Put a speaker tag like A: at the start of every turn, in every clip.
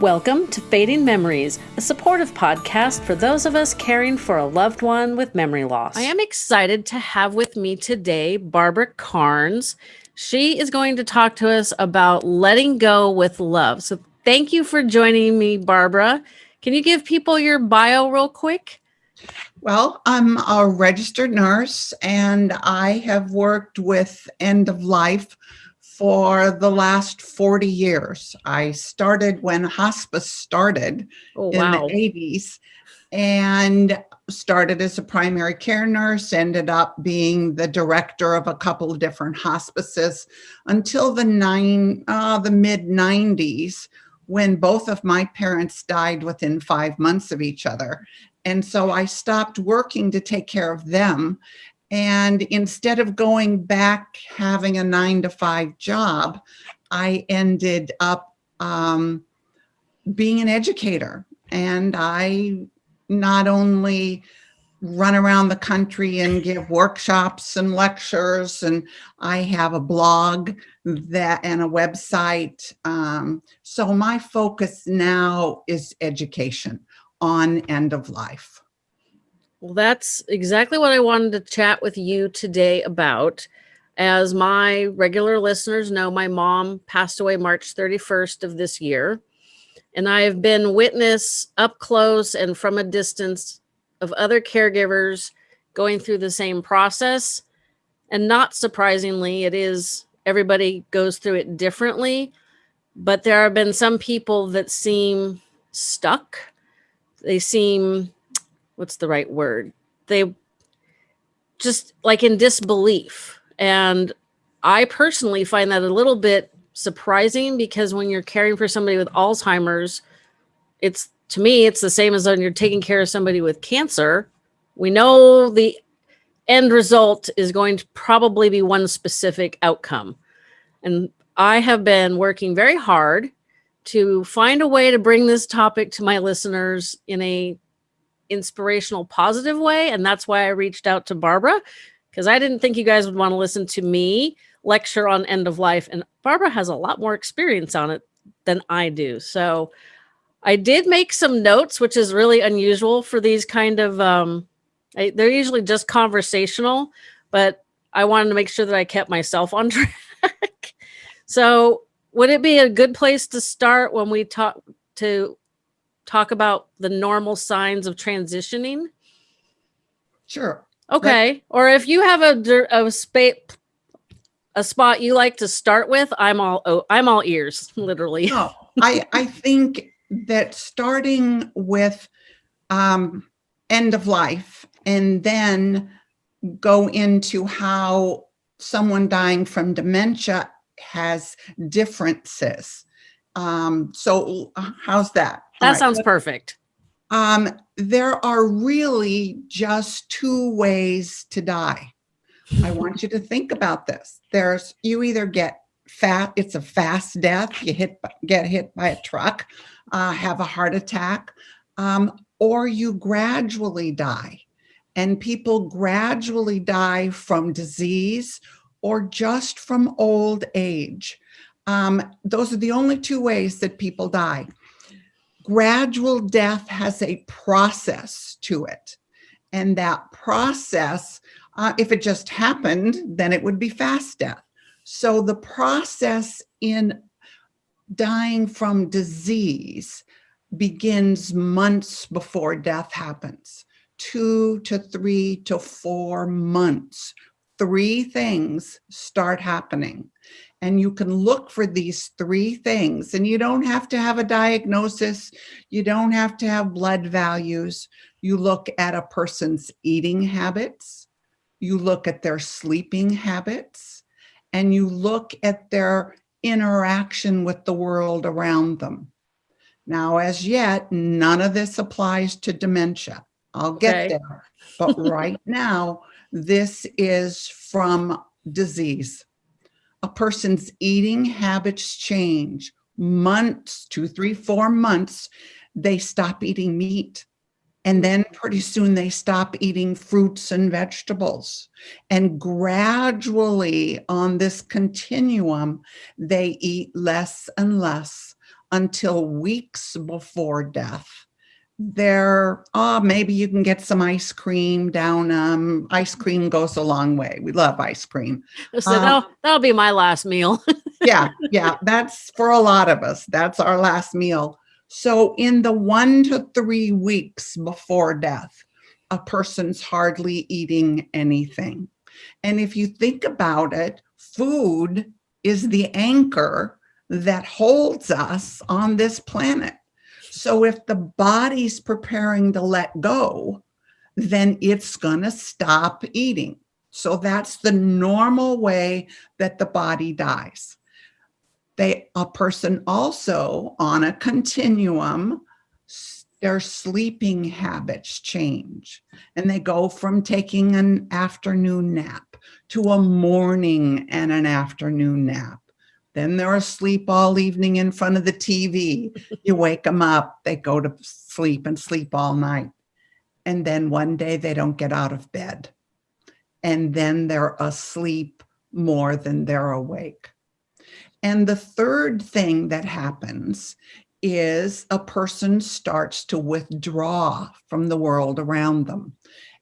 A: Welcome to Fading Memories, a supportive podcast for those of us caring for a loved one with memory loss. I am excited to have with me today Barbara Karnes. She is going to talk to us about letting go with love. So, thank you for joining me, Barbara. Can you give people your bio real quick?
B: Well, I'm a registered nurse and I have worked with end of life for the last 40 years. I started when hospice started
A: Oh,
B: in
A: wow.
B: the 80s and started as a primary care nurse, ended up being the director of a couple of different hospices until the nine, uh, the mid 90s when both of my parents died within five months of each other. And so I stopped working to take care of them and instead of going back having a nine to five job, I ended up um, being an educator. And I not only run around the country and give workshops and lectures, and I have a blog that and a website. Um, so my focus now is education on end of life.
A: Well, that's exactly what I wanted to chat with you today about. As my regular listeners know, my mom passed away March 31st of this year. And I have been witness up close and from a distance of other caregivers going through the same process. And not surprisingly, it is everybody goes through it differently. But there have been some people that seem stuck. They seem what's the right word? They just like in disbelief. And I personally find that a little bit surprising because when you're caring for somebody with Alzheimer's, it's to me, it's the same as when you're taking care of somebody with cancer. We know the end result is going to probably be one specific outcome. And I have been working very hard to find a way to bring this topic to my listeners in a inspirational positive way and that's why i reached out to barbara because i didn't think you guys would want to listen to me lecture on end of life and barbara has a lot more experience on it than i do. So i did make some notes which is really unusual for these kind of um I, they're usually just conversational but i wanted to make sure that i kept myself on track. So would it be a good place to start when we talk to talk about the normal signs of transitioning?
B: Sure.
A: Okay. Or if you have a a spot a spot you like to start with, I'm all oh, I'm all ears, literally.
B: No, I, I think that starting with um, end of life and then go into how someone dying from dementia has differences. Um, so how's that?
A: That
B: right.
A: sounds perfect.
B: Um, there are really just two ways to die. I want you to think about this. There's you either get fat, it's a fast death, you hit get hit by a truck, uh, have a heart attack, um, or you gradually die. And people gradually die from disease or just from old age. Um, those are the only two ways that people die gradual death has a process to it. And that process, uh, if it just happened, then it would be fast death. So the process in dying from disease begins months before death happens two to three to four months. Three things start happening and you can look for these three things and you don't have to have a diagnosis you don't have to have blood values. You look at a person's eating habits you look at their sleeping habits and you look at their interaction with the world around them. Now as yet none of this applies to dementia. I'll get
A: Okay.
B: there. But right now this is from disease a person's eating habits change months, two, three, four months, they stop eating meat. And then pretty soon they stop eating fruits and vegetables. And gradually on this continuum, they eat less and less until weeks before death. There, oh, maybe you can get some ice cream down. Um, ice cream goes a long way. We love ice cream.
A: So
B: Um,
A: that'll, that'll be my last meal.
B: yeah, yeah, that's for a lot of us. That's our last meal. So, in the one to three weeks before death, a person's hardly eating anything. And if you think about it, food is the anchor that holds us on this planet. So, if the body's preparing to let go, then it's going to stop eating. So, that's the normal way that the body dies. They a person also on a continuum their sleeping habits change. And they go from taking an afternoon nap to a morning and an afternoon nap then they're asleep all evening in front of the tv you wake them up they go to sleep and sleep all night. And then one day they don't get out of bed. And then they're asleep more than they're awake. And the third thing that happens is a person starts to withdraw from the world around them.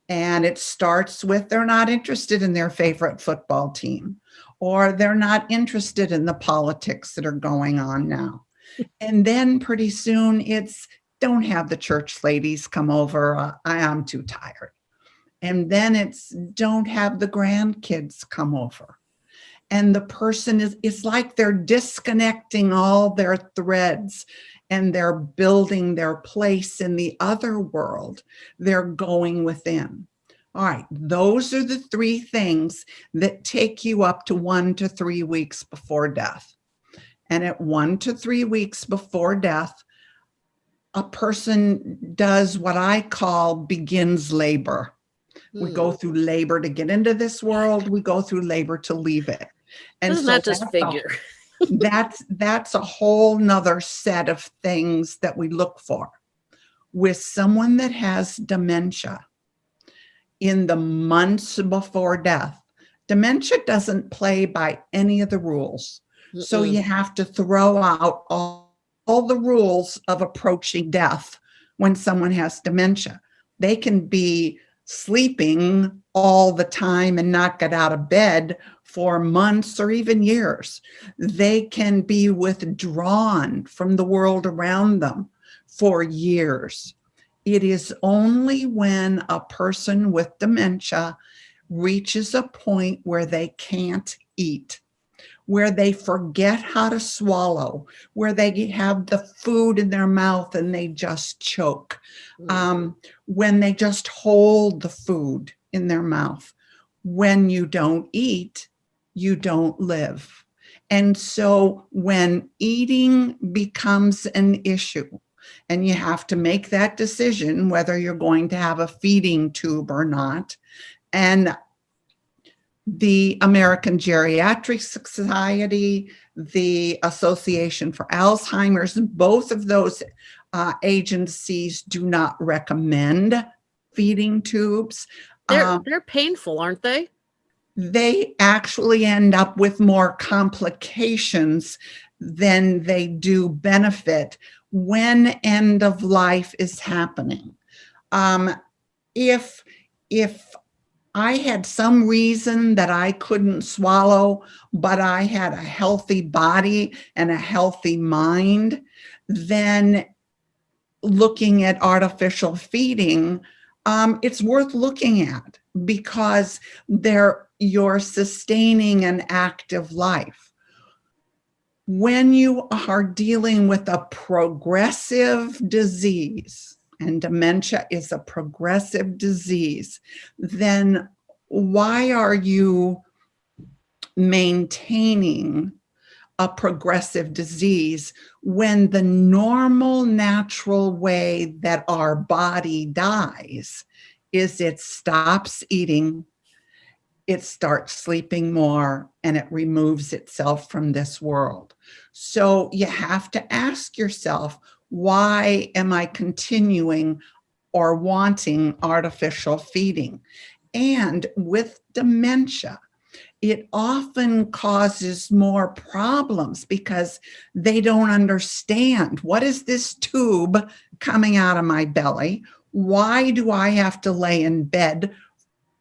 B: And it starts with they're not interested in their favorite football team, or they're not interested in the politics that are going on now. And then pretty soon it's don't have the church ladies come over. uh, I am too tired. And then it's don't have the grandkids come over and the person is it's like they're disconnecting all their threads and they're building their place in the other world they're going within all right those are the three things that take you up to 1 to 3 weeks before death. And at 1 to 3 weeks before death a person does what i call begins labor. We go
A: Hmm.
B: through labor to get into this world. We go through labor to leave it. And
A: Doesn't
B: so
A: that just
B: that's a-
A: figure?
B: that's that's a whole nother set of things that we look for. With someone that has dementia in the months before death dementia doesn't play by any of the rules so
A: Mm-mm.
B: you have to throw out all, all the rules of approaching death when someone has dementia. They can be sleeping all the time and not get out of bed for months or even years. They can be withdrawn from the world around them for years. It is only when a person with dementia reaches a point where they can't eat where they forget how to swallow, where they have the food in their mouth and they just choke,
A: Mm.
B: um, when they just hold the food in their mouth. When you don't eat, you don't live. And so when eating becomes an issue, and you have to make that decision whether you're going to have a feeding tube or not, and the American Geriatric Society, the Association for Alzheimer's, both of those uh, agencies do not recommend feeding tubes.
A: They're
B: Um,
A: they're painful, aren't they?
B: they actually end up with more complications than they do benefit when end of life is happening. Um, if if I had some reason that I couldn't swallow, but I had a healthy body and a healthy mind, then looking at artificial feeding, um, it's worth looking at because they're you're sustaining an active life. When you are dealing with a progressive disease, and dementia is a progressive disease, then why are you maintaining a progressive disease when the normal, natural way that our body dies is it stops eating, it starts sleeping more, and it removes itself from this world. So you have to ask yourself, why am I continuing or wanting artificial feeding? And with dementia, it often causes more problems because they don't understand what is this tube coming out of my belly? Why do I have to lay in bed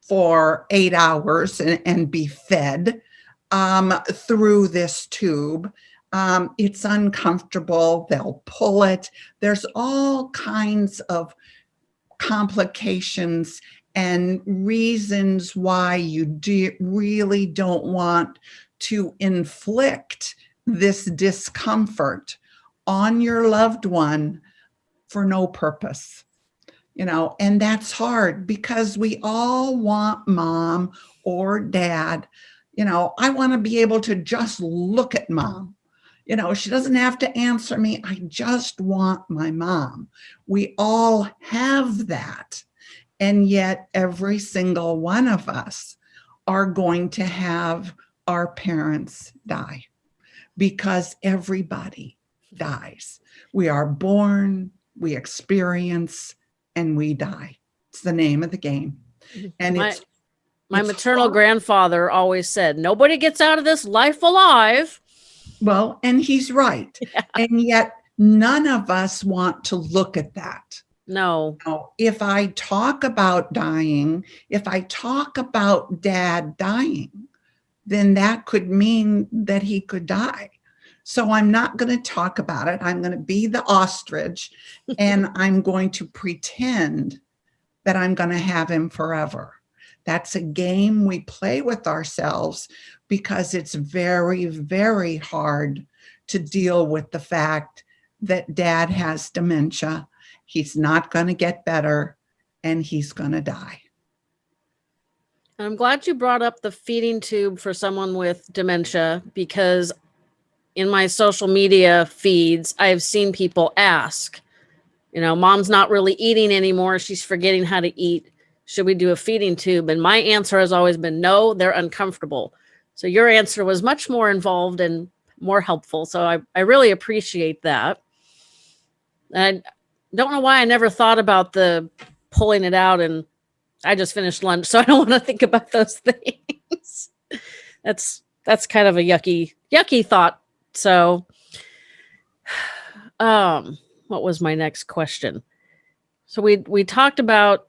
B: for eight hours and, and be fed um, through this tube? Um, it's uncomfortable. They'll pull it. There's all kinds of complications and reasons why you do, really don't want to inflict this discomfort on your loved one for no purpose. You know, and that's hard because we all want mom or dad. You know, I want to be able to just look at mom. Mm. You know, she doesn't have to answer me. I just want my mom. We all have that. And yet every single one of us are going to have our parents die because everybody dies. We are born, we experience, and we die. It's the name of the game. And
A: My-
B: it's
A: My
B: it's
A: maternal
B: hard.
A: grandfather always said, nobody gets out of this life alive.
B: well, and he's right. And yet none of us want to look at that.
A: No.
B: Now, if I talk about dying, if I talk about dad dying, then that could mean that he could die. So I'm not going to talk about it. I'm going to be the ostrich and I'm going to pretend that I'm going to have him forever. That's a game we play with ourselves because it's very, very hard to deal with the fact that dad has dementia he's not going to get better and he's going to die.
A: I'm glad you brought up the feeding tube for someone with dementia because in my social media feeds, I've seen people ask, you know, mom's not really eating anymore. She's forgetting how to eat. Should we do a feeding tube? And my answer has always been no, they're uncomfortable. So your answer was much more involved and more helpful. So I, I really appreciate that. And I don't know why I never thought about the pulling it out and I just finished lunch, so I don't want to think about those things. that's that's kind of a yucky yucky thought. So um what was my next question? So we we talked about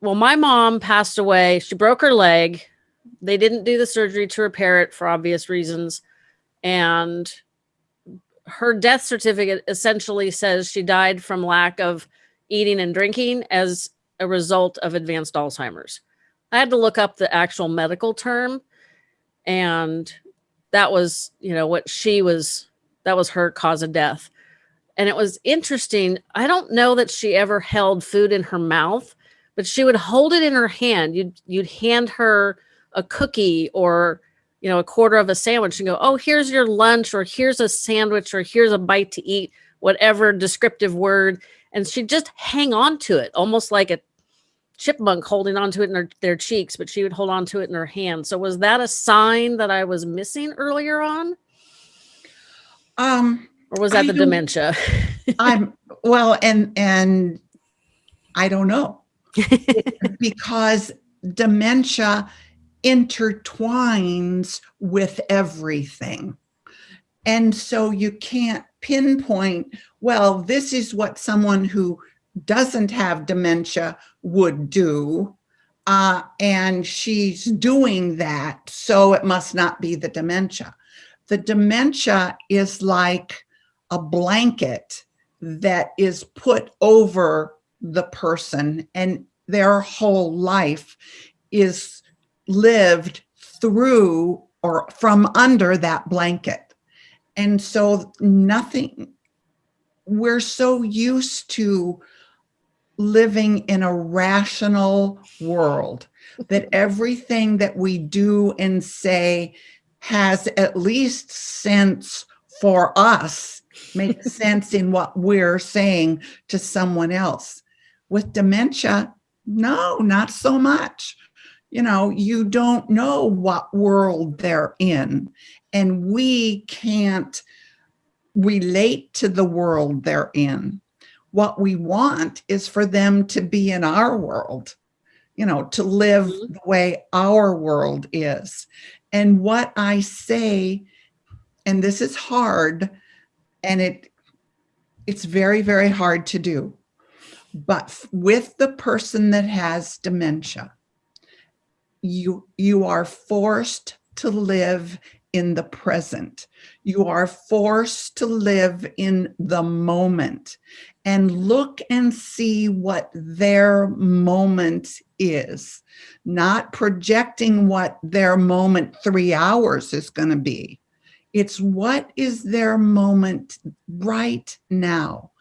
A: well my mom passed away. She broke her leg. They didn't do the surgery to repair it for obvious reasons and her death certificate essentially says she died from lack of eating and drinking as a result of advanced Alzheimer's. I had to look up the actual medical term and that was, you know, what she was that was her cause of death. And it was interesting. I don't know that she ever held food in her mouth, but she would hold it in her hand. You'd you'd hand her a cookie or you know a quarter of a sandwich and go, "Oh, here's your lunch or here's a sandwich or here's a bite to eat." Whatever descriptive word and she'd just hang on to it almost like a chipmunk holding onto it in her, their cheeks, but she would hold on to it in her hand. So was that a sign that I was missing earlier on?
B: Um,
A: Or was that
B: I
A: the dementia?
B: I'm well, and and I don't know because dementia intertwines with everything. And so you can't pinpoint, well, this is what someone who doesn't have dementia would do. Uh, and she's doing that, so it must not be the dementia. The dementia is like a blanket that is put over the person and their whole life is lived through or from under that blanket. And so nothing, we're so used to living in a rational world that everything that we do and say has at least sense for us, makes sense in what we're saying to someone else. With dementia, no, not so much. You know, you don't know what world they're in, and we can't relate to the world they're in. What we want is for them to be in our world, you know, to live
A: Mhm.
B: the way our world is. And what I say, and this is hard, and it it's very, very hard to do. But with the person that has dementia, you you are forced to live in the present. You are forced to live in the moment and look and see what their moment is, not projecting what their moment three hours is going to be. It's what is their moment right now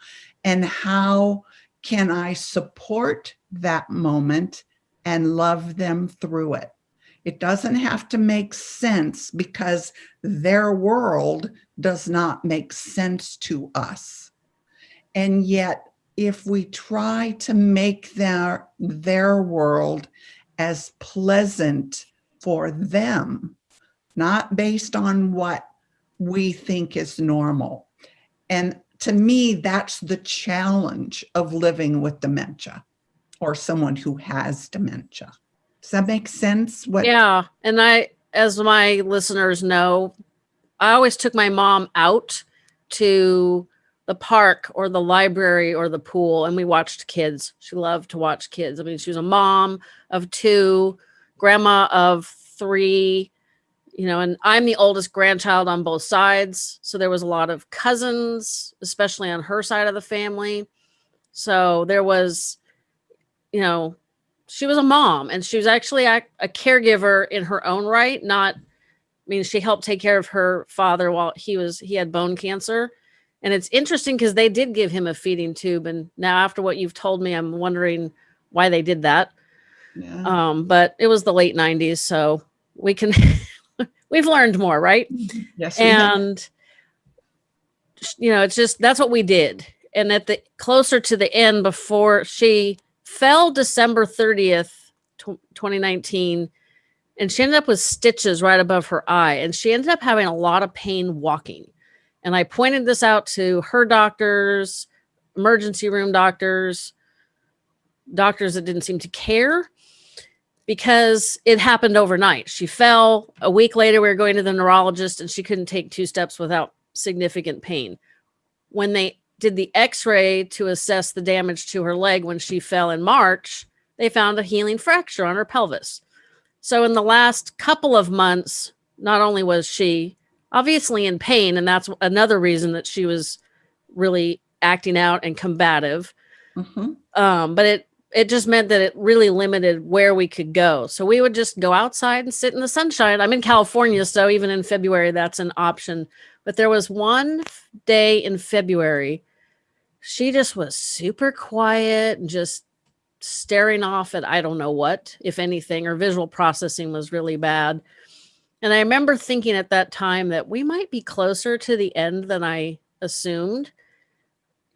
B: and how can I support that moment and love them through it. It doesn't have to make sense because their world does not make sense to us. And yet, if we try to make their, their world as pleasant for them, not based on what we think is normal. And to me, that's the challenge of living with dementia or someone who has dementia. Does that make sense?
A: What Yeah, and I as my listeners know, I always took my mom out to the park or the library or the pool and we watched kids. She loved to watch kids. I mean, she was a mom of two, grandma of 3, you know, and I'm the oldest grandchild on both sides, so there was a lot of cousins, especially on her side of the family. So there was you know, she was a mom and she was actually a, a caregiver in her own right. Not, I mean, she helped take care of her father while he was, he had bone cancer. And it's interesting because they did give him a feeding tube. And now after what you've told me, I'm wondering why they did that. Yeah. Um, but it was the late 90s. So we can, we've learned more, right?
B: Yes.
A: And, you know, it's just, that's what we did. And at the closer to the end before she fell December 30th, 2019, and she ended up with stitches right above her eye. And she ended up having a lot of pain walking. And I pointed this out to her doctors, emergency room doctors, doctors that didn't seem to care because it happened overnight. She fell. A week later, we were going to the neurologist and she couldn't take two steps without significant pain. When they did the x-ray to assess the damage to her leg when she fell in March, they found a healing fracture on her pelvis. So in the last couple of months, not only was she obviously in pain, and that's another reason that she was really acting out and combative. Mm -hmm. um, but it it just meant that it really limited where we could go. So we would just go outside and sit in the sunshine. I'm in California, so even in February, that's an option. But there was one day in February she just was super quiet and just staring off at I don't know what, if anything, her visual processing was really bad. And I remember thinking at that time that we might be closer to the end than I assumed.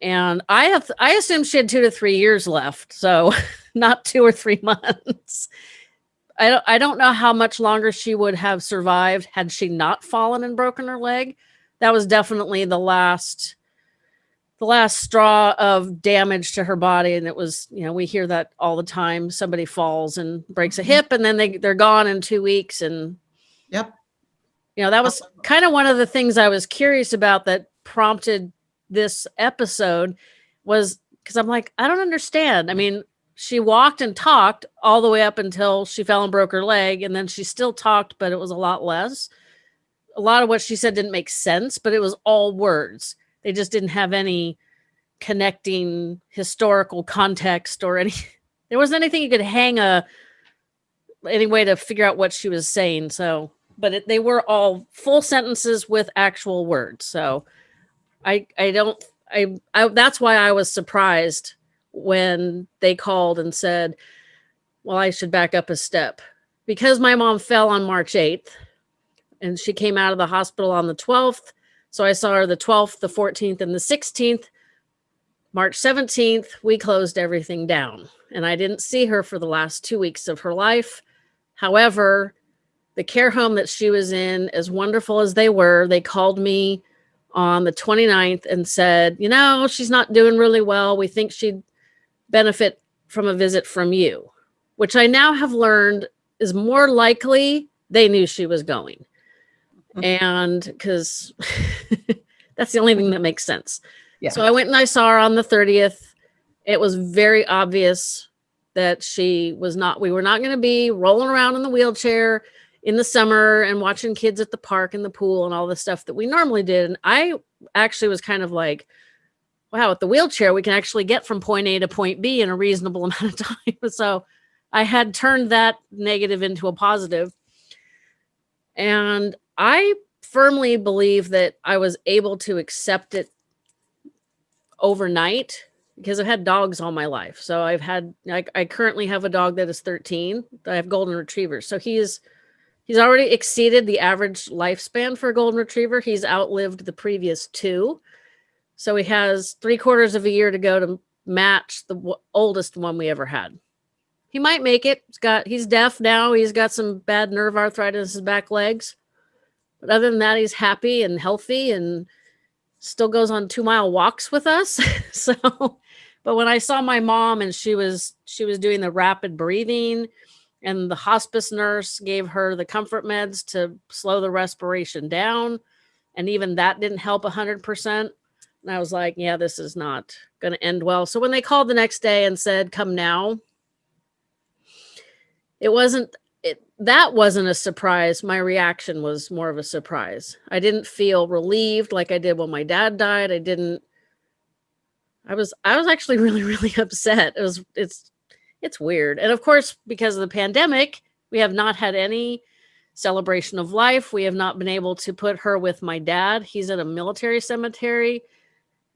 A: And I have I assumed she had two to three years left, so not two or three months. I don't I don't know how much longer she would have survived had she not fallen and broken her leg. That was definitely the last the last straw of damage to her body and it was you know we hear that all the time somebody falls and breaks a mm-hmm. hip and then they they're gone in 2 weeks and
B: yep.
A: You know that was kind of one of the things i was curious about that prompted this episode was because i'm like i don't understand. I mean she walked and talked all the way up until she fell and broke her leg and then she still talked but it was a lot less. A lot of what she said didn't make sense but it was all words. They just didn't have any connecting historical context or any there wasn't anything you could hang a any way to figure out what she was saying so but it, they were all full sentences with actual words so i i don't I, I that's why i was surprised when they called and said well i should back up a step because my mom fell on march 8th and she came out of the hospital on the 12th so I saw her the 12th, the 14th, and the 16th. March 17th, we closed everything down. And I didn't see her for the last two weeks of her life. However, the care home that she was in, as wonderful as they were, they called me on the 29th and said, you know, she's not doing really well. We think she'd benefit from a visit from you, which I now have learned is more likely they knew she was going.
B: Mhm.
A: And because that's the only thing that makes sense.
B: Yeah.
A: So I went and I saw her on the 30th. It was very obvious that she was not, we were not going to be rolling around in the wheelchair in the summer and watching kids at the park and the pool and all the stuff that we normally did. And I actually was kind of like, wow, with the wheelchair, we can actually get from point A to point B in a reasonable amount of time. so I had turned that negative into a positive. And I firmly believe that I was able to accept it overnight because I've had dogs all my life. So I've had I, I currently have a dog that is 13. I have golden retrievers. So he is he's already exceeded the average lifespan for a golden retriever. He's outlived the previous two. So he has three quarters of a year to go to match the oldest one we ever had. He might make it. He's got he's deaf now. He's got some bad nerve arthritis in his back legs. But other than that, he's happy and healthy and still goes on two mile walks with us. so, but when I saw my mom and she was she was doing the rapid breathing and the hospice nurse gave her the comfort meds to slow the respiration down and even that didn't help 100% and i was like yeah this is not going to end well. So when they called the next day and said come now it wasn't it that wasn't a surprise. My reaction was more of a surprise. I didn't feel relieved like i did when my dad died. I didn't i was i was actually really really upset. It was it's it's weird and of course because of the pandemic we have not had any celebration of life we have not been able to put her with my dad he's at a military cemetery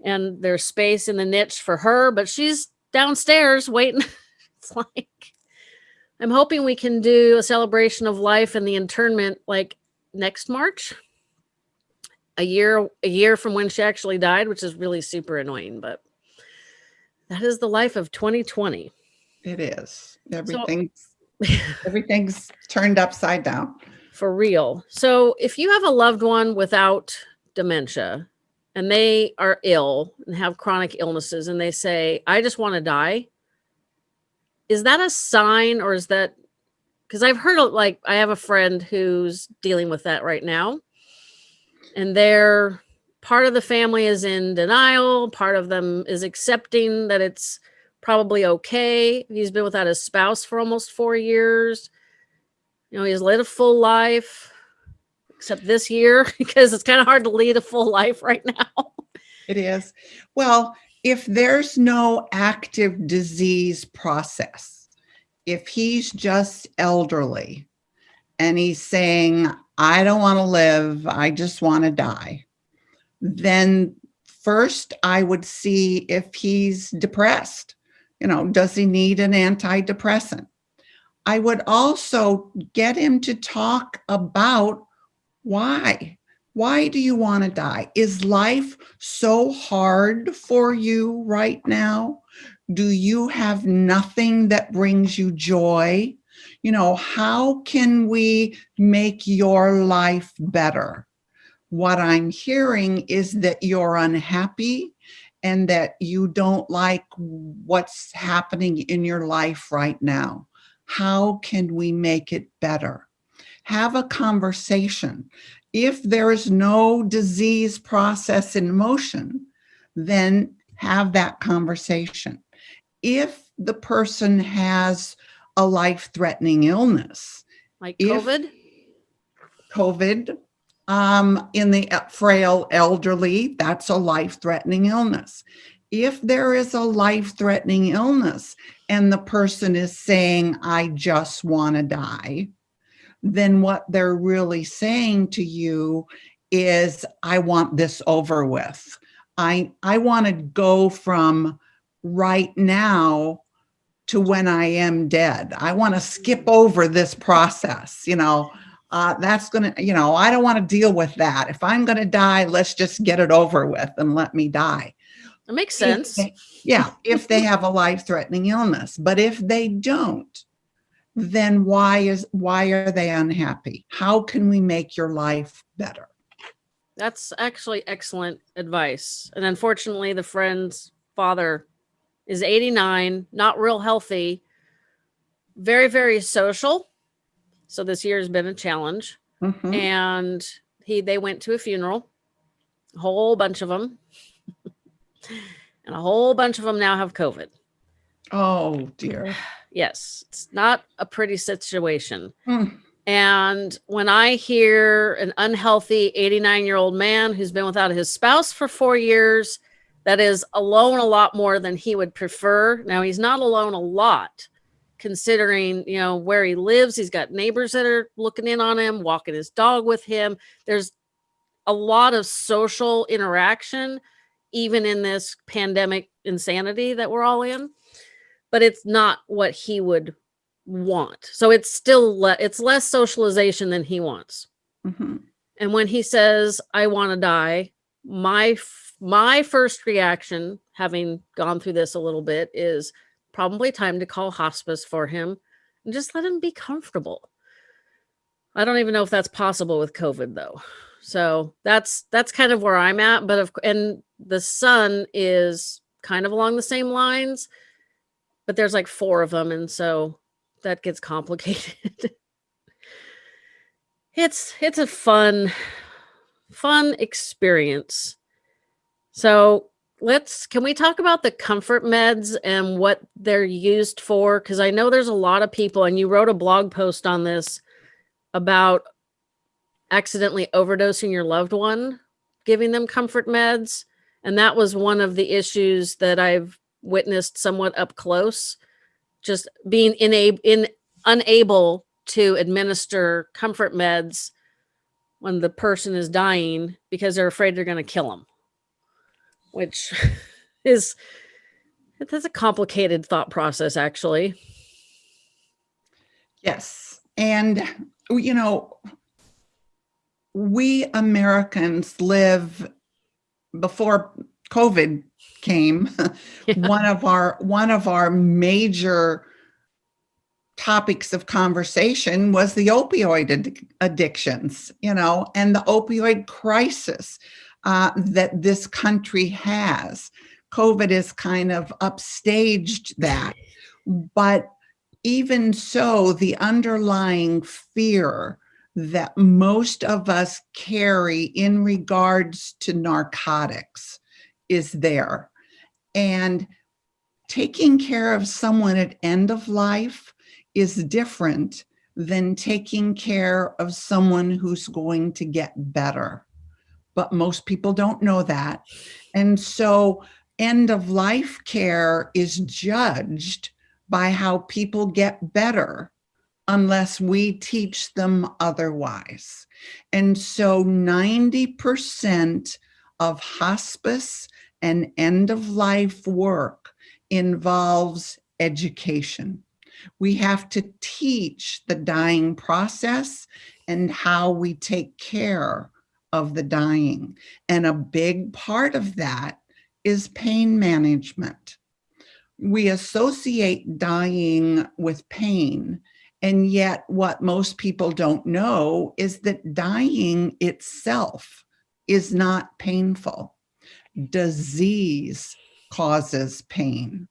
A: and there's space in the niche for her but she's downstairs waiting it's like I'm hoping we can do a celebration of life and the internment like next March. A year a year from when she actually died, which is really super annoying, but that is the life of 2020.
B: It is. Everything's everything's turned upside down.
A: For real. So if you have a loved one without dementia and they are ill and have chronic illnesses and they say, I just want to die, is that a sign or is that because I've heard like I have a friend who's dealing with that right now, and they're part of the family is in denial, part of them is accepting that it's probably okay. He's been without his spouse for almost four years. You know, he's led a full life, except this year because it's kind of hard to lead a full life right now.
B: It is. Well, if there's no active disease process, if he's just elderly and he's saying, I don't want to live, I just want to die, then first I would see if he's depressed. You know, does he need an antidepressant? I would also get him to talk about why. Why do you want to die? Is life so hard for you right now? Do you have nothing that brings you joy? You know, how can we make your life better? What I'm hearing is that you're unhappy and that you don't like what's happening in your life right now. How can we make it better? Have a conversation. If there is no disease process in motion, then have that conversation. If the person has a life threatening illness,
A: Like COVID.
B: COVID, um, in the e- frail elderly, that's a life threatening illness. If there is a life threatening illness and the person is saying, I just want to die, then what they're really saying to you is, I want this over with. I, I want to go from right now to when I am dead. I want to skip over this process, you know uh, that's going to, you know, I don't want to deal with that. If I'm going to die, let's just get it over with and let me die.
A: That makes
B: If
A: sense.
B: they- yeah, if they have a life-threatening illness. But if they don't, then why is why are they unhappy? How can we make your life better?
A: That's actually excellent advice. And unfortunately, the friend's father is 89, not real healthy, very, very social. So this year has been a challenge.
B: Mhm.
A: And he they went to a funeral, a whole bunch of them. and a whole bunch of them now have COVID.
B: Oh dear.
A: Yes, it's not a pretty situation.
B: Mm.
A: And when I hear an unhealthy 89 year old man who's been without his spouse for four years, that is alone a lot more than he would prefer. Now, he's not alone a lot, considering, you know, where he lives. He's got neighbors that are looking in on him, walking his dog with him. There's a lot of social interaction, even in this pandemic insanity that we're all in. But it's not what he would want. So it's still le- it's less socialization than he wants.
B: Mhm.
A: And when he says I want to die, my my first reaction having gone through this a little bit is probably time to call hospice for him and just let him be comfortable. I don't even know if that's possible with COVID though. So that's that's kind of where I'm at, but of and the son is kind of along the same lines, but there's like four of them and so that gets complicated. it's it's a fun fun experience. So, let's can we talk about the comfort meds and what they're used for? Cuz I know there's a lot of people and you wrote a blog post on this about accidentally overdosing your loved one, giving them comfort meds, and that was one of the issues that I've witnessed somewhat up close just being inab- in unable to administer comfort meds when the person is dying because they're afraid they're going to kill them which is that's a complicated thought process actually
B: Yes. And, you know, we Americans live before COVID came.
A: Yeah.
B: One of our one of our major topics of conversation was the opioid addic- addictions, you know, and the opioid crisis uh, that this country has. COVID has kind of upstaged that, but even so, the underlying fear that most of us carry in regards to narcotics is there. And taking care of someone at end of life is different than taking care of someone who's going to get better. But most people don't know that. And so end of life care is judged by how people get better unless we teach them otherwise. And so 90% of hospice and end of life work involves education. We have to teach the dying process and how we take care of the dying. And a big part of that is pain management. We associate dying with pain. And yet, what most people don't know is that dying itself is not painful. Disease causes pain,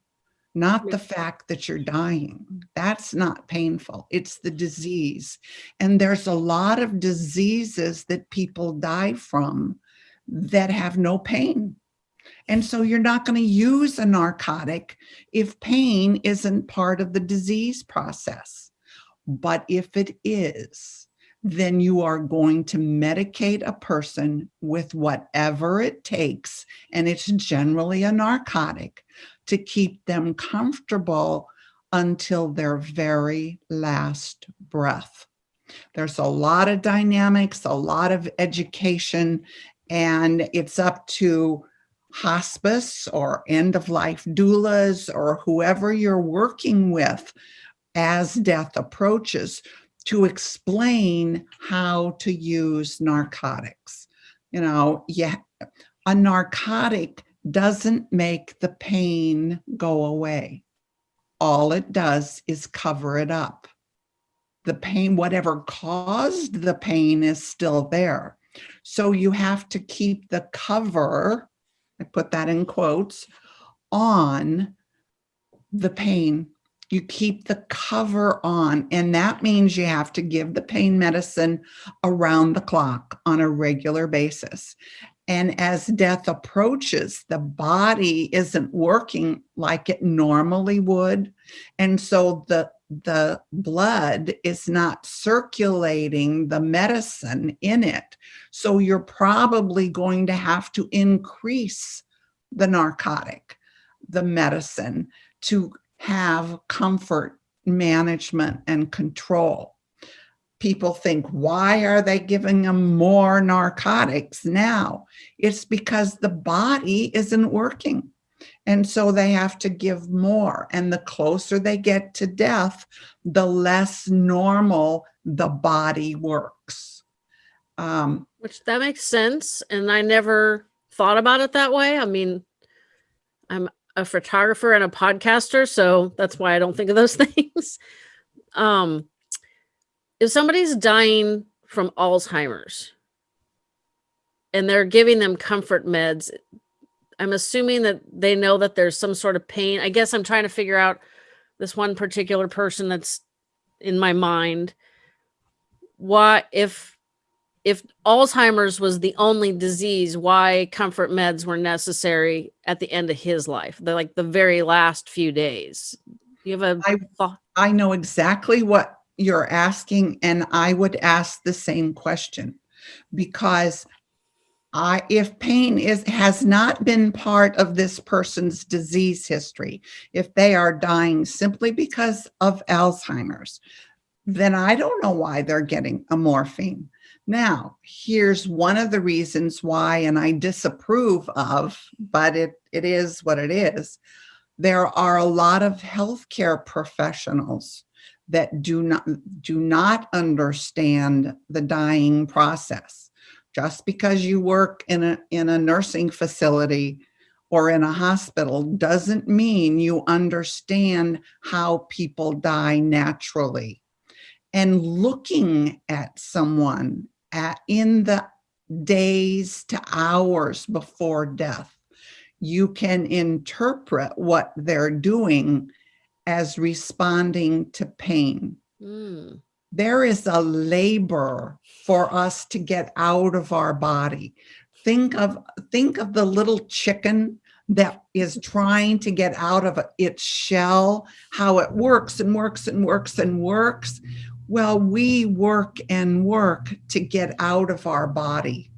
B: not the fact that you're dying. That's not painful. It's the disease. And there's a lot of diseases that people die from that have no pain. And so you're not going to use a narcotic if pain isn't part of the disease process. But if it is, then you are going to medicate a person with whatever it takes, and it's generally a narcotic, to keep them comfortable until their very last breath. There's a lot of dynamics, a lot of education, and it's up to hospice or end of life doulas or whoever you're working with as death approaches to explain how to use narcotics. You know, yeah, a narcotic doesn't make the pain go away. All it does is cover it up. The pain, whatever caused the pain, is still there. So you have to keep the cover, I put that in quotes, on the pain You keep the cover on, and that means you have to give the pain medicine around the clock on a regular basis. And as death approaches, the body isn't working like it normally would. And so the, the blood is not circulating the medicine in it. So you're probably going to have to increase the narcotic, the medicine to have comfort management and control. People think, why are they giving them more narcotics now? It's because the body isn't working. And so they have to give more. And the closer they get to death, the less normal the body works. Um,
A: Which that makes sense. And I never thought about it that way. I mean, I'm a photographer and a podcaster, so that's why I don't think of those things. um, if somebody's dying from Alzheimer's and they're giving them comfort meds, I'm assuming that they know that there's some sort of pain. I guess I'm trying to figure out this one particular person that's in my mind. Why, if if Alzheimer's was the only disease, why comfort meds were necessary at the end of his life, the like the very last few days. You have a
B: I,
A: thought?
B: I know exactly what you're asking, and I would ask the same question because I, if pain is has not been part of this person's disease history, if they are dying simply because of Alzheimer's, then I don't know why they're getting a morphine. Now, here's one of the reasons why, and I disapprove of, but it, it is what it is. There are a lot of healthcare professionals that do not, do not understand the dying process. Just because you work in a, in a nursing facility or in a hospital doesn't mean you understand how people die naturally. And looking at someone at, in the days to hours before death, you can interpret what they're doing as responding to pain.
A: Mm.
B: There is a labor for us to get out of our body. Think of, think of the little chicken that is trying to get out of its shell, how it works and works and works and works. Well, we work and work to get out of our body.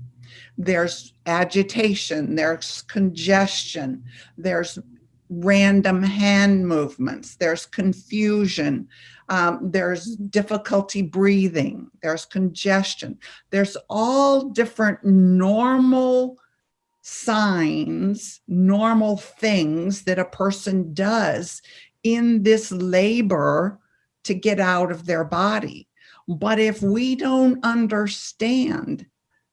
B: There's agitation, there's congestion, there's random hand movements, there's confusion, um, there's difficulty breathing, there's congestion. There's all different normal signs, normal things that a person does in this labor to get out of their body. But if we don't understand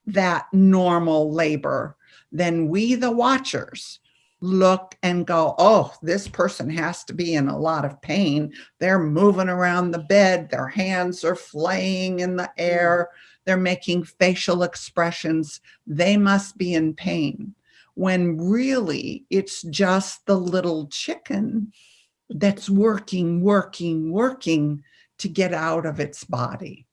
B: that normal labor, then we, the watchers, look and go, oh, this person has to be in a lot of pain. They're moving around the bed. Their hands are flaying in the mm. air. They're making facial expressions. They must be in pain. When really it's just the little chicken that's working, working, working to get out of its body.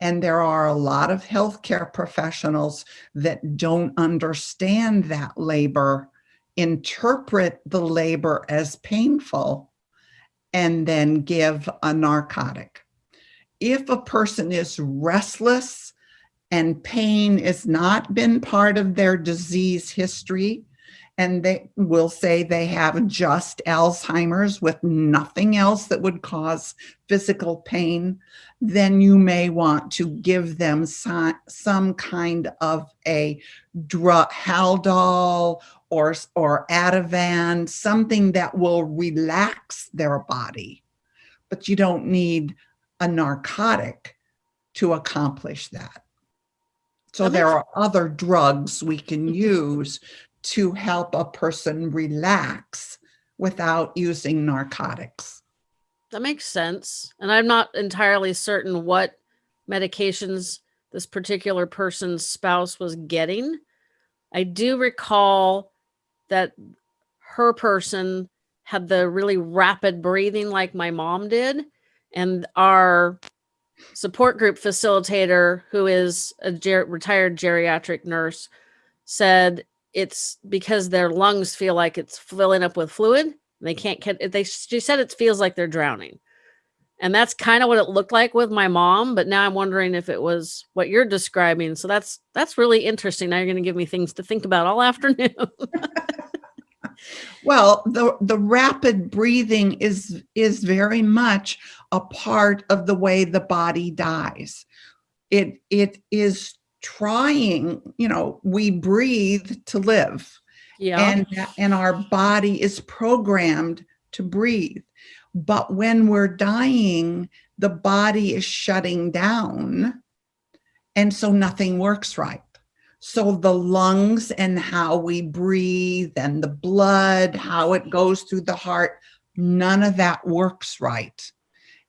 B: And there are a lot of healthcare professionals that don't understand that labor, interpret the labor as painful, and then give a narcotic. If a person is restless and pain has not been part of their disease history, and they will say they have just Alzheimer's with nothing else that would cause physical pain, then you may want to give them some, some kind of a drug, Haldol or, or Ativan, something that will relax their body. But you don't need a narcotic to accomplish that. So there are other drugs we can mm-hmm. use to help a person relax without using narcotics.
A: That makes sense. And I'm not entirely certain what medications this particular person's spouse was getting. I do recall that her person had the really rapid breathing like my mom did. And our support group facilitator, who is a ger- retired geriatric nurse, said it's because their lungs feel like it's filling up with fluid. They can't get they she said it feels like they're drowning. And that's kind of what it looked like with my mom, but now I'm wondering if it was what you're describing. So that's that's really interesting. Now you're going to give me things to think about all afternoon.
B: well, the the rapid breathing is is very much a part of the way the body dies. It it is trying, you know, we breathe to live.
A: Yeah.
B: And and our body is programmed to breathe. But when we're dying, the body is shutting down. And so nothing works right. So the lungs and how we breathe and the blood, how it goes through the heart, none of that works right.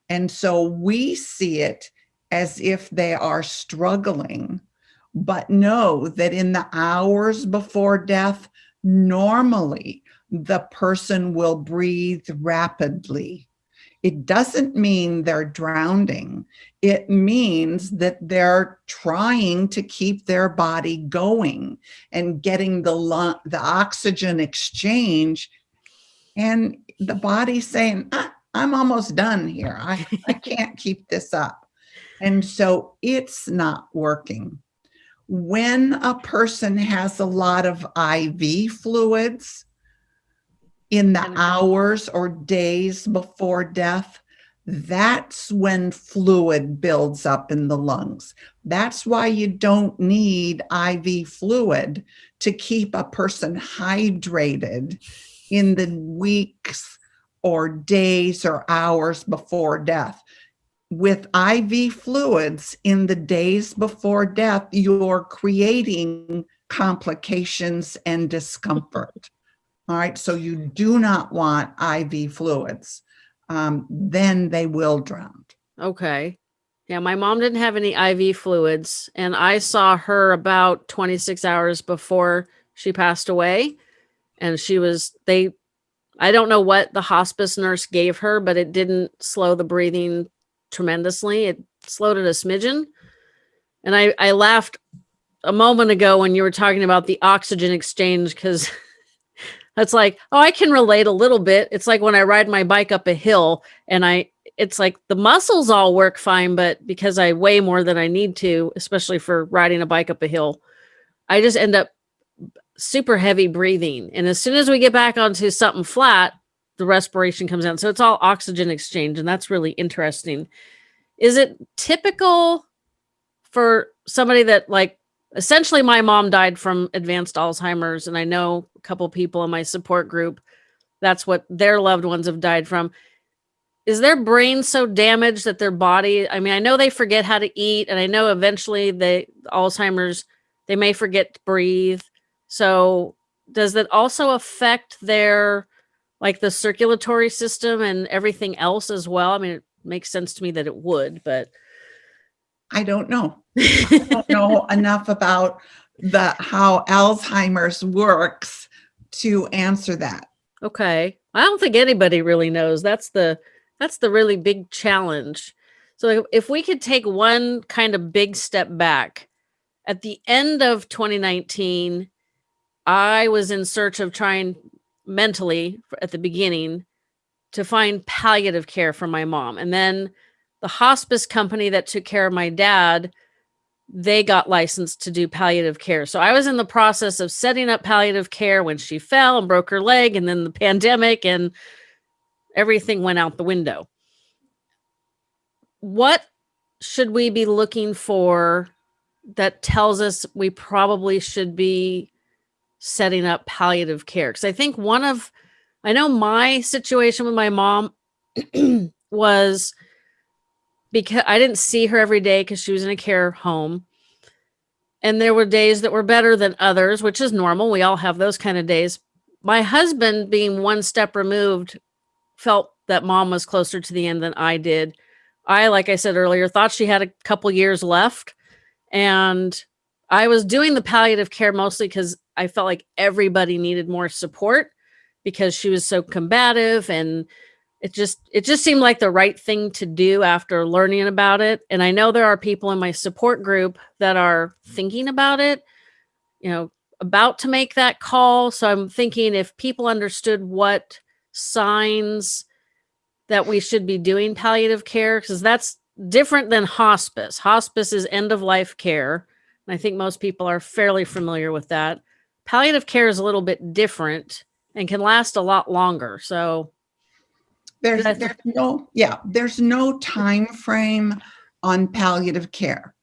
B: And so we see it as if they are struggling, but know that in the hours before death, normally the person will breathe rapidly. It doesn't mean they're drowning. It means that they're trying to keep their body going and getting the, the oxygen exchange. And the body saying, ah, I'm almost done here. I, I can't keep this up. And so it's not working. When a person has a lot of IV fluids, in the hours or days before death, that's when fluid builds up in the lungs. That's why you don't need IV fluid to keep a person hydrated in the weeks or days or hours before death. With IV fluids in the days before death, you're creating complications and discomfort. All right, so you do not want IV fluids. Um, then they will drown.
A: Okay. Yeah, my mom didn't have any IV fluids, and I saw her about 26 hours before she passed away. And she was, they, I don't know what the hospice nurse gave her, but it didn't slow the breathing tremendously. It slowed it a smidgen. And I, I laughed a moment ago when you were talking about the oxygen exchange because It's like, oh, I can relate a little bit. It's like when I ride my bike up a hill and I, it's like the muscles all work fine, but because I weigh more than I need to, especially for riding a bike up a hill, I just end up super heavy breathing. And as soon as we get back onto something flat, the respiration comes out. So it's all oxygen exchange. And that's really interesting. Is it typical for somebody that like essentially my mom died from advanced Alzheimer's and I know a couple people in my support group that's what their loved ones have died from. Is their brain so damaged that their body, I mean, I know they forget how to eat and I know eventually they Alzheimer's they may forget to breathe. So does that also affect their like the circulatory system and everything else as well? I mean, it makes sense to me that it would, but
B: I don't know. I don't know enough about the how Alzheimer's works to answer that.
A: Okay. I don't think anybody really knows. That's the that's the really big challenge. So if we could take one kind of big step back, at the end of 2019, I was in search of trying mentally at the beginning to find palliative care for my mom. And then the hospice company that took care of my dad they got licensed to do palliative care. So I was in the process of setting up palliative care when she fell and broke her leg, and then the pandemic and everything went out the window. What should we be looking for that tells us we probably should be setting up palliative care? Because I think one of, I know my situation with my mom was because I didn't see her every day because she was in a care home. And there were days that were better than others, which is normal. We all have those kind of days. My husband, being one step removed, felt that mom was closer to the end than I did. I, like I said earlier, thought she had a couple years left. And I was doing the palliative care mostly because I felt like everybody needed more support. because she was so combative and it just it just seemed like the right thing to do after learning about it. And i know there are people in my support group that are thinking about it you know about to make that call. So i'm thinking if people understood what signs that we should be doing palliative care because that's different than hospice. Hospice is end of life care. And i think most people are fairly familiar with that. Palliative care is a little bit different and can last a lot longer. So
B: There's, there's no, yeah, there's no time frame on palliative care.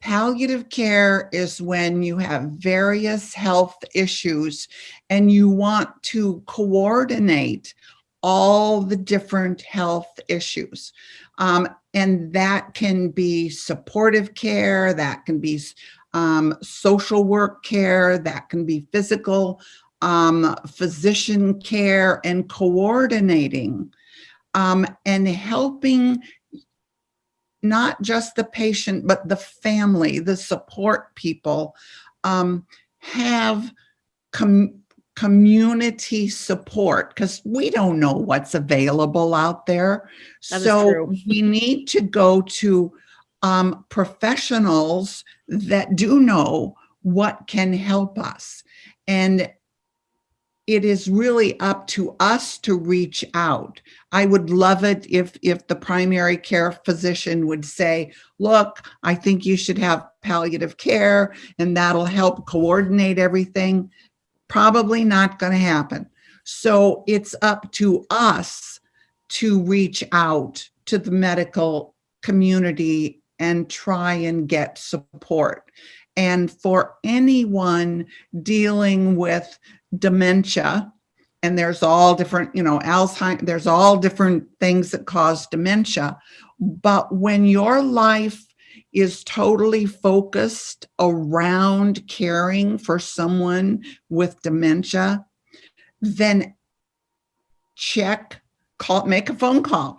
B: Palliative care is when you have various health issues and you want to coordinate all the different health issues. Um, and that can be supportive care, that can be um, social work care, that can be physical, um, physician care, and coordinating um, and helping not just the patient, but the family, the support people, um, have com- community support because we don't know what's available out there.
A: That
B: so we need to go to um, professionals that do know what can help us. And it is really up to us to reach out. I would love it if if the primary care physician would say, "Look, I think you should have palliative care and that'll help coordinate everything." Probably not going to happen. So it's up to us to reach out to the medical community and try and get support. And for anyone dealing with dementia, and there's all different, you know, Alzheimer's, there's all different things that cause dementia. But when your life is totally focused around caring for someone with dementia, then check, call, make a phone call.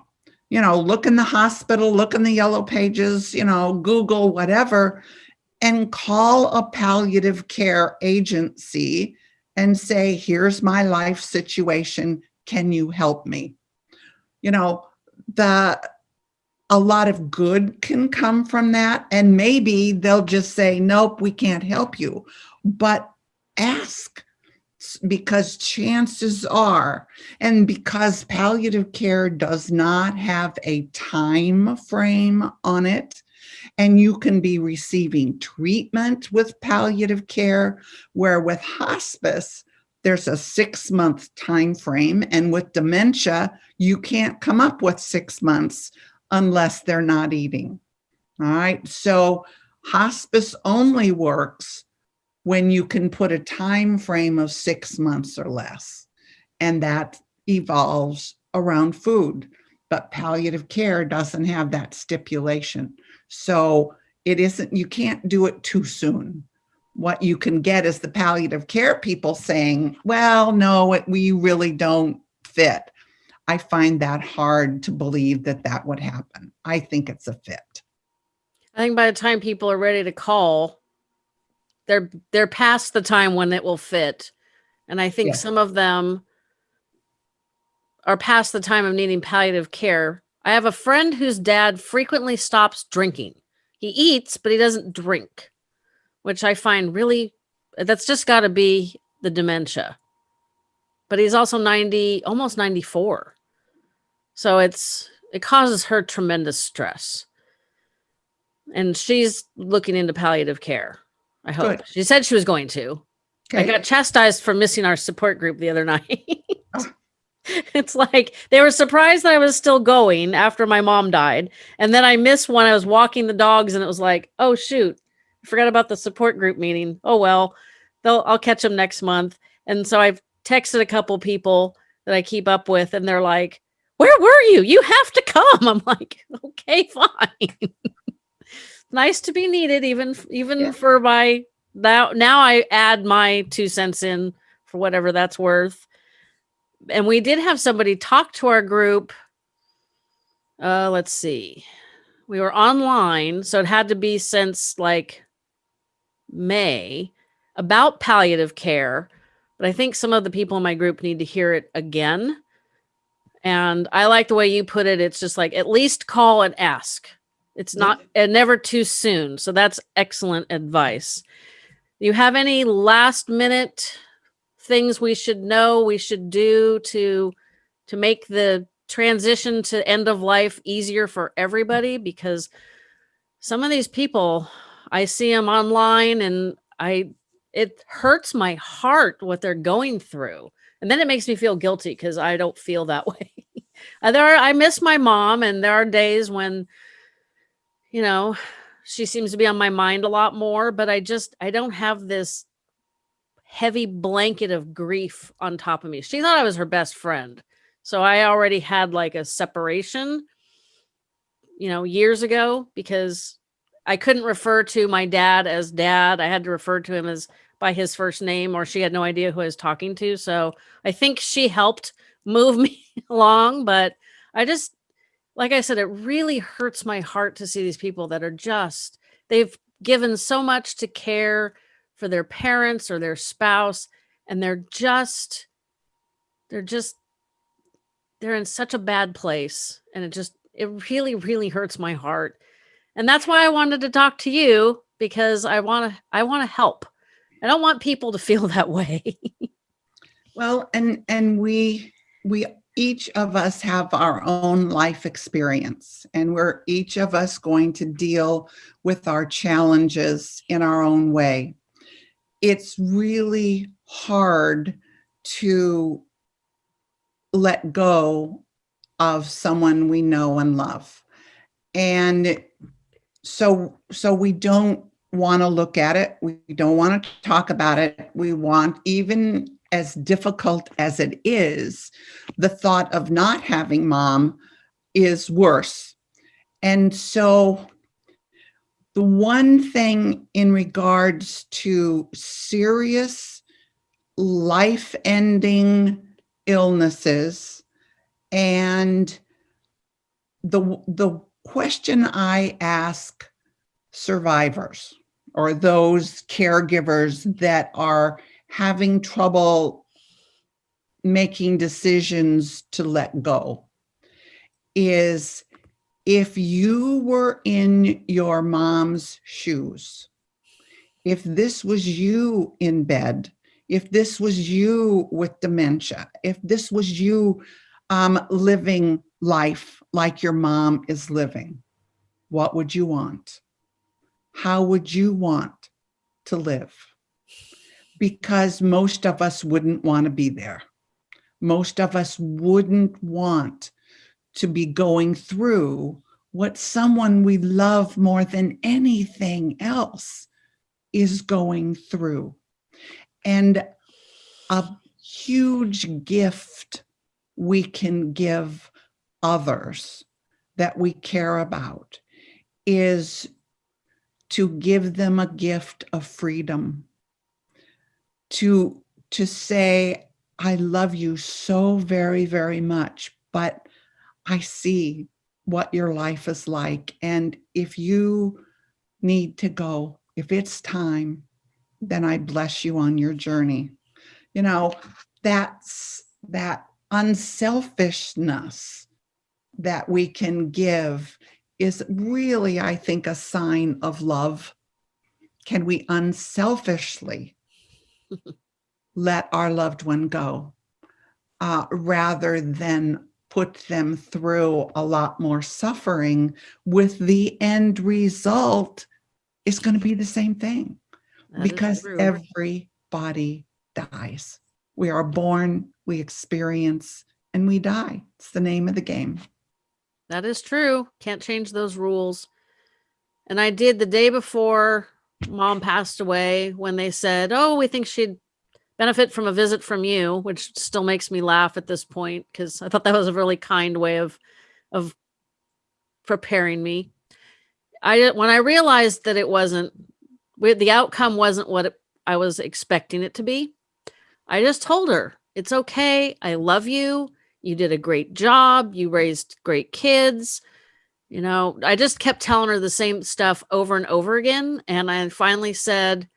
B: You know, look in the hospital, look in the yellow pages, you know, Google, whatever, and call a palliative care agency and say, here's my life situation. Can you help me? You know, the a lot of good can come from that. And maybe they'll just say, nope, we can't help you. But ask because chances are, and because palliative care does not have a time frame on it, and you can be receiving treatment with palliative care, where with hospice, there's a six month time frame. And with dementia, you can't come up with six months unless they're not eating. All right. So hospice only works when you can put a time frame of six months or less. And that evolves around food. But palliative care doesn't have that stipulation. So it isn't, you can't do it too soon. What you can get is the palliative care people saying, well, no, it, we really don't fit. I find that hard to believe that that would happen. I think it's a fit.
A: I think by the time people are ready to call, they're they're past the time when it will fit. And I think
B: Yeah.
A: some of them are past the time of needing palliative care. I have a friend whose dad frequently stops drinking. He eats, but he doesn't drink, which I find really that's just got to be the dementia. But he's also 90, almost 94. So it's it causes her tremendous stress and she's looking into palliative care. I hope
B: Good.
A: she said she was going to. I got chastised for missing our support group the other night.
B: Oh.
A: it's like they were surprised that I was still going after my mom died, and then I missed when I was walking the dogs, and it was like, oh shoot, I forgot about the support group meeting. Oh well, they'll I'll catch them next month. And so I've texted a couple people that I keep up with, and they're like, "Where were you? You have to come." I'm like, "Okay, fine." nice to be needed, even even
B: Yeah.
A: for my now. Now I add my two cents in for whatever that's worth. And we did have somebody talk to our group. Uh, let's see. We were online, so it had to be since like May about palliative care. but I think some of the people in my group need to hear it again. And I like the way you put it. It's just like at least call and ask. It's not and never too soon. So that's excellent advice. You have any last minute things we should know, we should do to to make the transition to end of life easier for everybody because some of these people I see them online and I it hurts my heart what they're going through. And then it makes me feel guilty because I don't feel that way. There are, I miss my mom and there are days when you know, she seems to be on my mind a lot more, but I just I don't have this heavy blanket of grief on top of me. She thought I was her best friend. So I already had like a separation, you know, years ago because I couldn't refer to my dad as dad. I had to refer to him as by his first name or she had no idea who I was talking to. So I think she helped move me along, but I just like I said it really hurts my heart to see these people that are just they've given so much to care for their parents or their spouse and they're just they're just they're in such a bad place and it just it really really hurts my heart. And that's why i wanted to talk to you because i want to i want to help. I don't want people to feel that way.
B: Well and and we we each of us have our own life experience and we're each of us going to deal with our challenges in our own way it's really hard to let go of someone we know and love. And so, so we don't want to look at it. We don't want to talk about it. We want, even as difficult as it is, the thought of not having mom is worse. And so the one thing in regards to serious life ending illnesses and the the question I ask survivors or those caregivers that are having trouble making decisions to let go is if you were in your mom's shoes, if this was you in bed if this was you with dementia, if this was you um, living life like your mom is living, what would you want? How would you want to live? Because most of us wouldn't want to be there. Most of us wouldn't want to be going through what someone we love more than anything else is going through. And a huge gift we can give others that we care about is to give them a gift of freedom to to say i love you so very very much but i see what your life is like and if you need to go if it's time then I bless you on your journey. You know, that's that unselfishness that we can give is really, I think, a sign of love. Can we unselfishly let our loved one go uh, rather than put them through a lot more suffering with the end result is going to be the same thing
A: That
B: because everybody dies. We are born, we experience, and we die. It's the name of the game.
A: That is true. Can't change those rules. And I did the day before mom passed away when they said, Oh, we think she'd benefit from a visit from you, which still makes me laugh at this point because I thought that was a really kind way of of preparing me. I when I realized that it wasn't the outcome wasn't what it, I was expecting it to be. I just told her, it's okay. I love you. You did a great job. You raised great kids. You know, I just kept telling her the same stuff over and over again. And I finally said,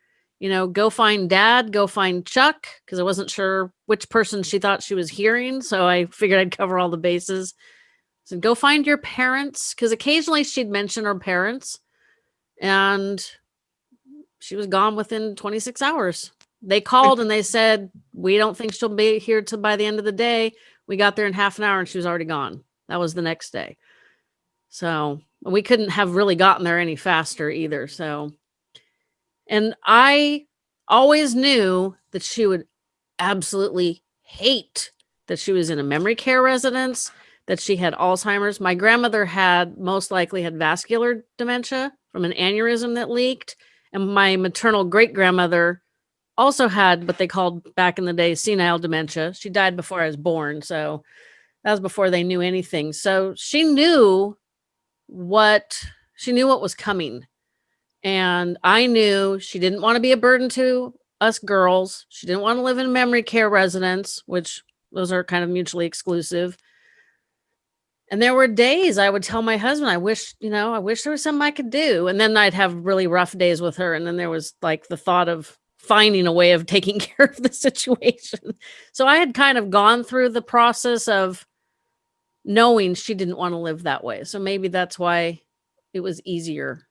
A: you know, go find dad, go find Chuck, because I wasn't sure which person she thought she was hearing. So I figured I'd cover all the bases. So go find your parents, because occasionally she'd mention her parents. And she was gone within 26 hours. They called and they said, We don't think she'll be here till by the end of the day. We got there in half an hour and she was already gone. That was the next day. So we couldn't have really gotten there any faster either. So, and I always knew that she would absolutely hate that she was in a memory care residence, that she had Alzheimer's. My grandmother had most likely had vascular dementia from an aneurysm that leaked. And my maternal great grandmother also had what they called back in the day senile dementia. She died before I was born. So that was before they knew anything. So she knew what she knew what was coming. And I knew she didn't want to be a burden to us girls. She didn't want to live in a memory care residence, which those are kind of mutually exclusive. And there were days I would tell my husband, I wish, you know, I wish there was something I could do. And then I'd have really rough days with her. And then there was like the thought of finding a way of taking care of the situation. So I had kind of gone through the process of knowing she didn't want to live that way. So maybe that's why it was easier.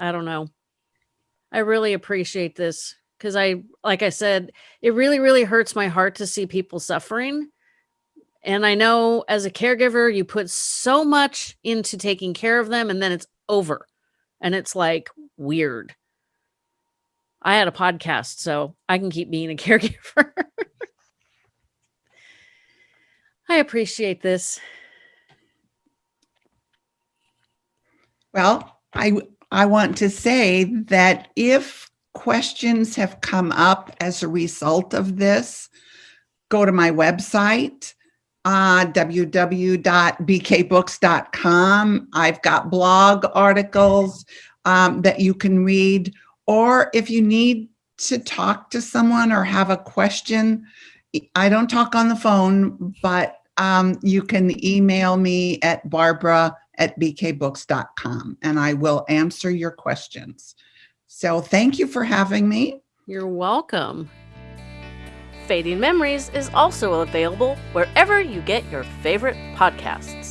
A: I don't know. I really appreciate this because I, like I said, it really, really hurts my heart to see people suffering. And I know as a caregiver, you put so much into taking care of them and then it's over. And it's like weird. I had a podcast, so I can keep being a caregiver. I appreciate this.
B: Well, I I want to say that if questions have come up as a result of this, go to my website, uh, www.bkbooks.com. I've got blog articles um, that you can read, or if you need to talk to someone or have a question, I don't talk on the phone, but um, you can email me at Barbara at bkbooks.com and I will answer your questions. So thank you for having me.
A: You're welcome.
C: Fading Memories is also available wherever you get your favorite podcasts.